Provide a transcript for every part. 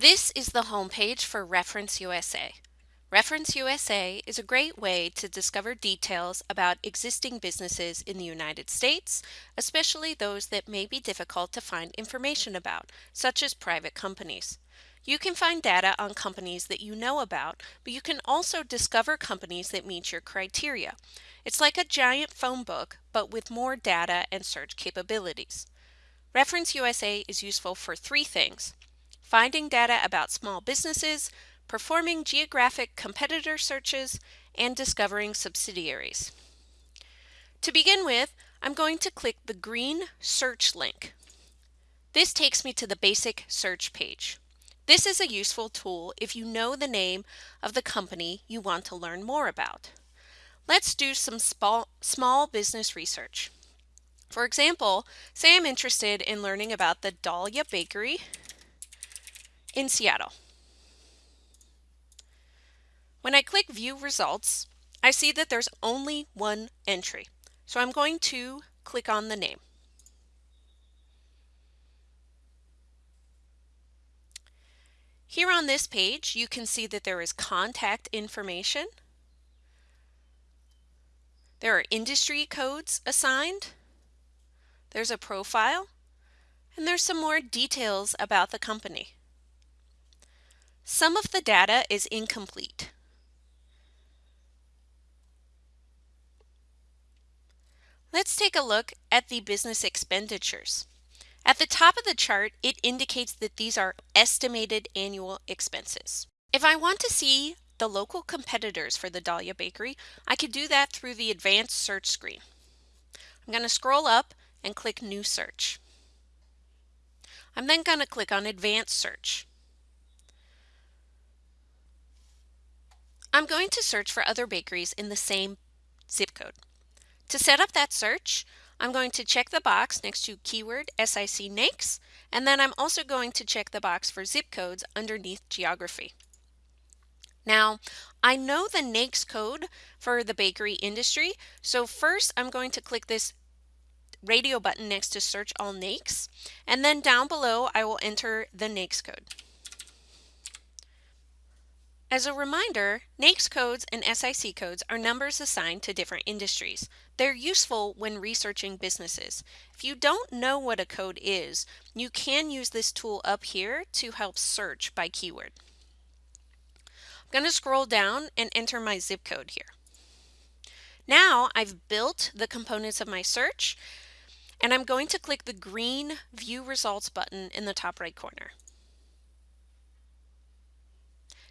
This is the homepage for Reference USA. Reference USA is a great way to discover details about existing businesses in the United States, especially those that may be difficult to find information about, such as private companies. You can find data on companies that you know about, but you can also discover companies that meet your criteria. It's like a giant phone book, but with more data and search capabilities. Reference USA is useful for three things finding data about small businesses, performing geographic competitor searches, and discovering subsidiaries. To begin with, I'm going to click the green search link. This takes me to the basic search page. This is a useful tool if you know the name of the company you want to learn more about. Let's do some small, business research. For example, say I'm interested in learning about the Dahlia Bakery in Seattle. When I click View Results, I see that there's only one entry. So I'm going to click on the name. Here on this page, you can see that there is contact information. There are industry codes assigned. There's a profile. And there's some more details about the company. Some of the data is incomplete. Let's take a look at the business expenditures. At the top of the chart, it indicates that these are estimated annual expenses. If I want to see the local competitors for the Dahlia Bakery, I could do that through the advanced search screen. I'm going to scroll up and click New Search. I'm then going to click on Advanced Search. I'm going to search for other bakeries in the same zip code. To set up that search, I'm going to check the box next to keyword SIC NAICS, and then I'm also going to check the box for zip codes underneath geography. Now, I know the NAICS code for the bakery industry, so first I'm going to click this radio button next to search all NAICS, and then down below I will enter the NAICS code. As a reminder, NAICS codes and SIC codes are numbers assigned to different industries. They're useful when researching businesses. If you don't know what a code is, you can use this tool up here to help search by keyword. I'm going to scroll down and enter my zip code here. Now I've built the components of my search and I'm going to click the green View Results button in the top right corner.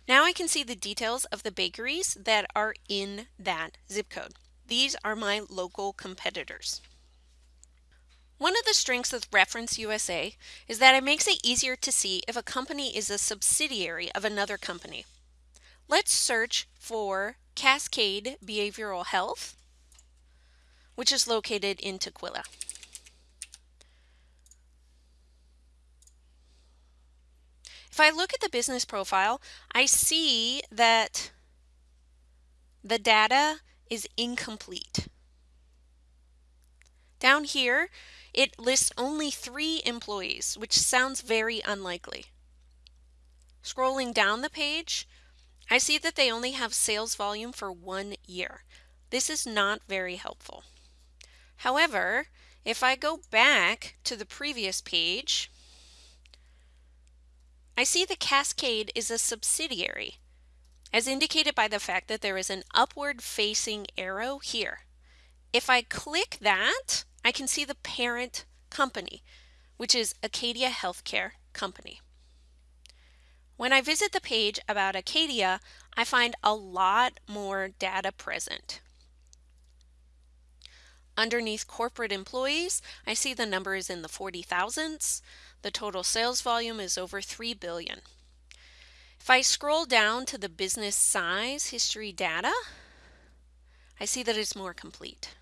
Now I can see the details of the bakeries that are in that zip code. These are my local competitors. One of the strengths of Reference USA is that it makes it easier to see if a company is a subsidiary of another company. Let's search for Cascade Behavioral Health, which is located in Tukwila. If I look at the business profile, I see that the data is incomplete. Down here, it lists only three employees, which sounds very unlikely. Scrolling down the page, I see that they only have sales volume for one year. This is not very helpful. However, if I go back to the previous page, I see the cascade is a subsidiary, as indicated by the fact that there is an upward facing arrow here. If I click that, I can see the parent company, which is Acadia Healthcare Company. When I visit the page about Acadia, I find a lot more data present. Underneath corporate employees, I see the number is in the 40 thousands. The total sales volume is over 3 billion. If I scroll down to the business size history data, I see that it's more complete.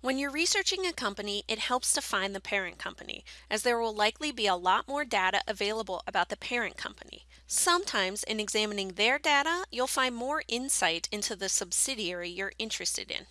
When you're researching a company, it helps to find the parent company, as there will likely be a lot more data available about the parent company. Sometimes in examining their data, you'll find more insight into the subsidiary you're interested in.